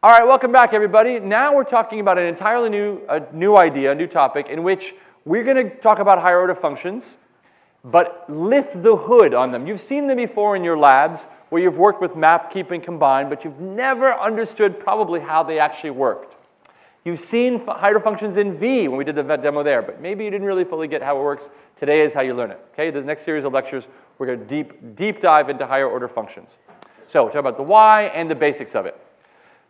All right, welcome back, everybody. Now we're talking about an entirely new, a new idea, a new topic, in which we're going to talk about higher order functions, but lift the hood on them. You've seen them before in your labs where you've worked with map, keep, and combine, but you've never understood probably how they actually worked. You've seen higher functions in V when we did the demo there, but maybe you didn't really fully get how it works. Today is how you learn it. Okay, the next series of lectures, we're going to deep, deep dive into higher order functions. So talk about the why and the basics of it.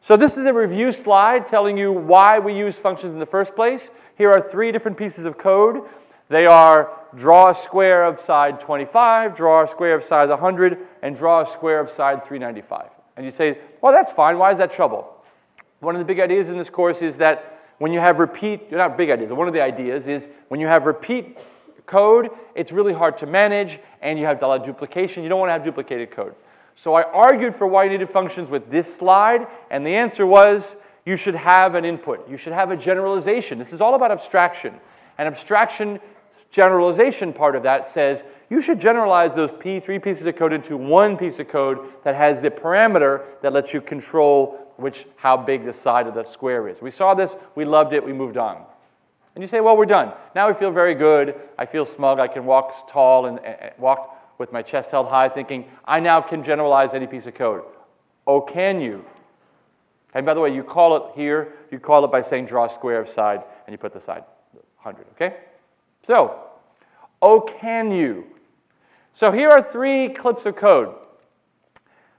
So this is a review slide telling you why we use functions in the first place. Here are three different pieces of code. They are draw a square of side 25, draw a square of size 100, and draw a square of side 395. And you say, well, that's fine. Why is that trouble? One of the big ideas in this course is that when you have repeat, not big ideas, one of the ideas is when you have repeat code, it's really hard to manage and you have duplication. You don't want to have duplicated code. So I argued for why you needed functions with this slide, and the answer was you should have an input. You should have a generalization. This is all about abstraction. And abstraction generalization part of that says you should generalize those P, three pieces of code into one piece of code that has the parameter that lets you control which, how big the side of the square is. We saw this, we loved it, we moved on. And you say, well, we're done. Now we feel very good. I feel smug. I can walk tall and walk with my chest held high thinking, I now can generalize any piece of code. Oh, can you? And by the way, you call it here, you call it by saying draw a square of side, and you put the side 100, okay? So, oh, can you? So here are three clips of code.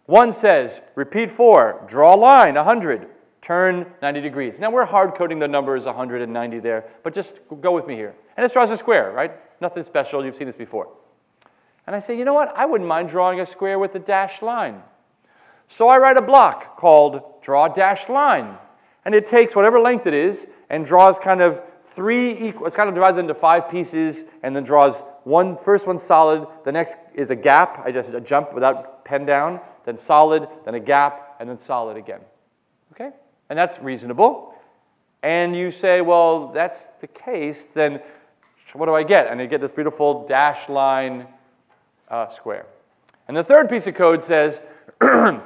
One says, repeat four, draw a line, 100, turn 90 degrees. Now we're hard coding the numbers 190 there, but just go with me here. And it draws a square, right? Nothing special, you've seen this before. And I say, you know what? I wouldn't mind drawing a square with a dashed line. So I write a block called draw dashed line. And it takes whatever length it is and draws kind of three equal, it's kind of divides into five pieces and then draws one, first one solid, the next is a gap, I just a jump without pen down, then solid, then a gap, and then solid again. Okay? And that's reasonable. And you say, well, that's the case, then what do I get? And I get this beautiful dash line uh, square. And the third piece of code says, how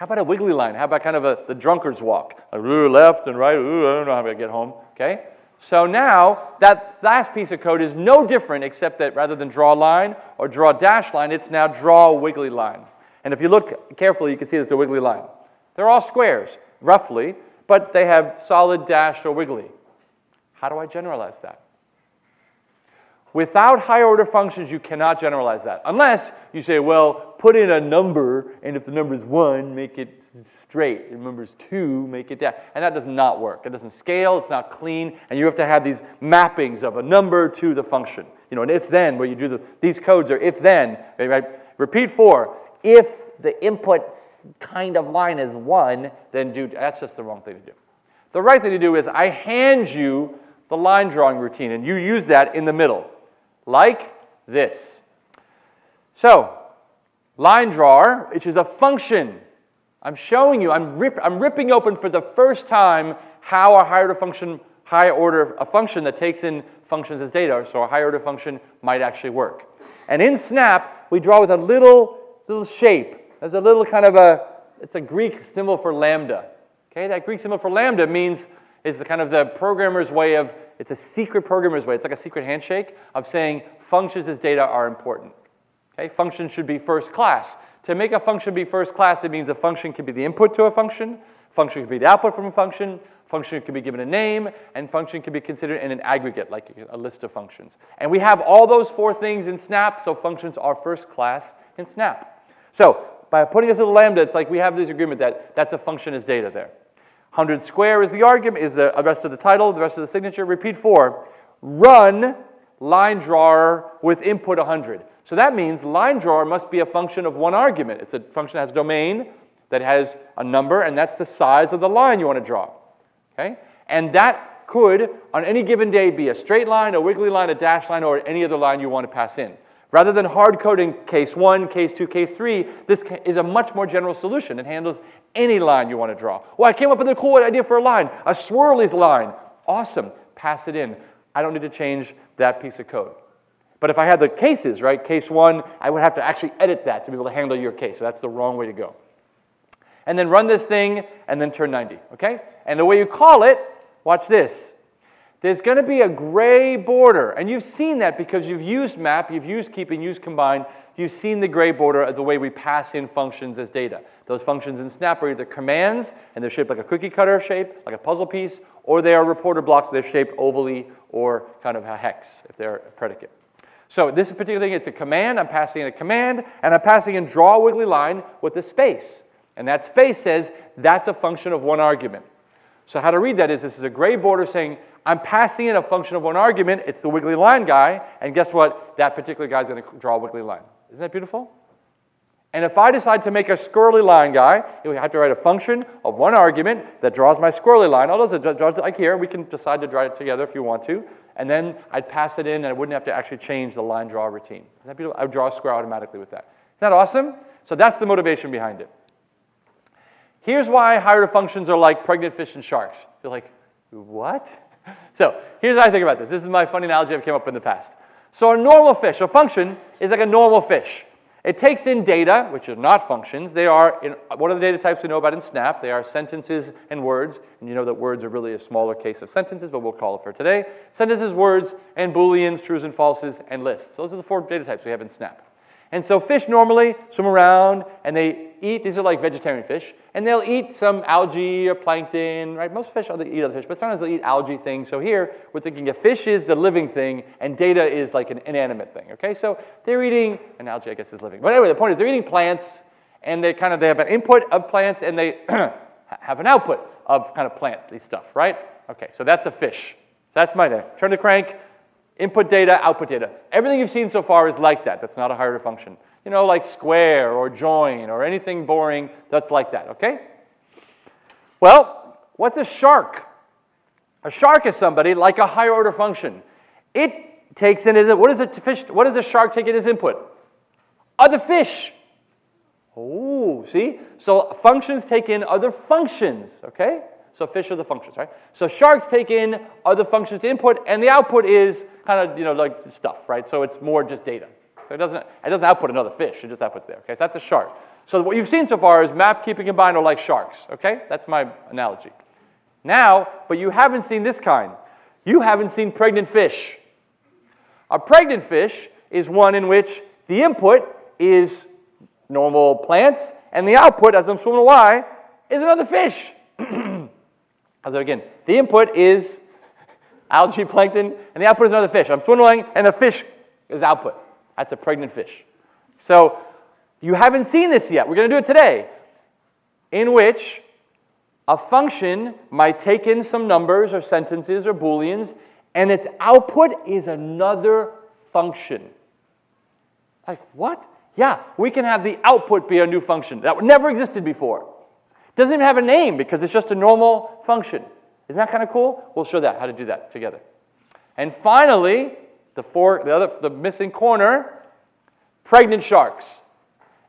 about a wiggly line? How about kind of a, the drunkard's walk? ooh, left and right, ooh, I don't know how I'm gonna get home, okay? So now that last piece of code is no different except that rather than draw a line or draw a dash line, it's now draw a wiggly line. And if you look carefully, you can see it's a wiggly line. They're all squares, roughly, but they have solid dashed or wiggly. How do I generalize that? Without higher order functions, you cannot generalize that. Unless you say, well, put in a number, and if the number is 1, make it straight. If the number is 2, make it down. And that does not work. It doesn't scale, it's not clean, and you have to have these mappings of a number to the function. You know, an if-then, where you do the, these codes are if-then, right? Repeat 4. If the input kind of line is 1, then do, that's just the wrong thing to do. The right thing to do is I hand you the line drawing routine, and you use that in the middle like this. So, line drawer, which is a function. I'm showing you, I'm, rip, I'm ripping open for the first time how a higher order function, high order, a function that takes in functions as data, so a higher order function might actually work. And in Snap, we draw with a little, little shape. There's a little kind of a, it's a Greek symbol for lambda. Okay, that Greek symbol for lambda means, is the kind of the programmer's way of it's a secret programmer's way. It's like a secret handshake of saying functions as data are important. Okay, functions should be first class. To make a function be first class, it means a function can be the input to a function, function can be the output from a function, function can be given a name, and function can be considered in an aggregate, like a list of functions. And we have all those four things in Snap, so functions are first class in Snap. So by putting this little lambda, it's like we have this agreement that that's a function as data there. 100 square is the argument, is the rest of the title, the rest of the signature. Repeat four. Run line drawer with input 100. So that means line drawer must be a function of one argument. It's a function that has domain that has a number, and that's the size of the line you want to draw. Okay? And that could, on any given day, be a straight line, a wiggly line, a dash line, or any other line you want to pass in. Rather than hard coding case one, case two, case three, this is a much more general solution. It handles any line you want to draw. Well, I came up with a cool idea for a line, a swirly line. Awesome, pass it in. I don't need to change that piece of code. But if I had the cases, right, case one, I would have to actually edit that to be able to handle your case. So that's the wrong way to go. And then run this thing and then turn 90, okay? And the way you call it, watch this. There's going to be a gray border, and you've seen that because you've used map, you've used keep and used combine, you've seen the gray border as the way we pass in functions as data. Those functions in Snap are either commands, and they're shaped like a cookie cutter shape, like a puzzle piece, or they are reporter blocks, they're shaped ovally or kind of a hex if they're a predicate. So this particular thing, it's a command, I'm passing in a command, and I'm passing in draw a wiggly line with a space. And that space says that's a function of one argument. So how to read that is this is a gray border saying I'm passing in a function of one argument, it's the wiggly line guy, and guess what? That particular guy is going to draw a wiggly line. Isn't that beautiful? And if I decide to make a squirrely line guy, we have to write a function of one argument that draws my squirrely line. All those it draws it like here. We can decide to draw it together if you want to. And then I'd pass it in and I wouldn't have to actually change the line draw routine. Isn't that beautiful? I would draw a square automatically with that. Isn't that awesome? So that's the motivation behind it. Here's why higher functions are like pregnant fish and sharks. You're like, what? So here's how I think about this. This is my funny analogy I've came up with in the past. So a normal fish, a function, is like a normal fish. It takes in data, which are not functions. They are, in, what are the data types we know about in Snap? They are sentences and words. And you know that words are really a smaller case of sentences, but we'll call it for today. Sentences, words, and booleans, trues and falses, and lists. Those are the four data types we have in Snap. And so fish normally swim around and they eat, these are like vegetarian fish, and they'll eat some algae or plankton, right? Most fish other eat other fish, but sometimes they'll eat algae things. So here we're thinking a fish is the living thing and data is like an inanimate thing, okay? So they're eating, an algae I guess is living. But anyway, the point is they're eating plants and they kind of, they have an input of plants and they have an output of kind of plant stuff, right? Okay, so that's a fish. So that's my name. Turn the crank, Input data, output data. Everything you've seen so far is like that. That's not a higher function. You know, like square or join or anything boring that's like that, okay? Well, what's a shark? A shark is somebody like a higher order function. It takes in, what does a fish, what does a shark take in as input? Other fish. Oh, see? So functions take in other functions, okay? So fish are the functions, right? So sharks take in other functions to input, and the output is kind of, you know, like stuff, right? So it's more just data. So it doesn't, it doesn't output another fish, it just outputs there, okay? So that's a shark. So what you've seen so far is map, keeping, combine are like sharks, okay? That's my analogy. Now, but you haven't seen this kind. You haven't seen pregnant fish. A pregnant fish is one in which the input is normal plants, and the output, as I'm swimming away, is another fish. So again, the input is algae, plankton, and the output is another fish. I'm swimming, and the fish is output. That's a pregnant fish. So you haven't seen this yet. We're going to do it today, in which a function might take in some numbers or sentences or booleans, and its output is another function. Like, what? Yeah, we can have the output be a new function. That never existed before. Doesn't even have a name because it's just a normal function. Isn't that kind of cool? We'll show that, how to do that together. And finally, the, four, the, other, the missing corner, pregnant sharks,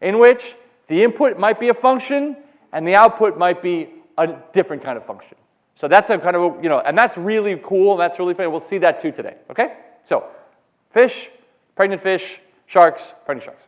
in which the input might be a function and the output might be a different kind of function. So that's a kind of, you know, and that's really cool, and that's really funny. We'll see that too today, okay? So, fish, pregnant fish, sharks, pregnant sharks.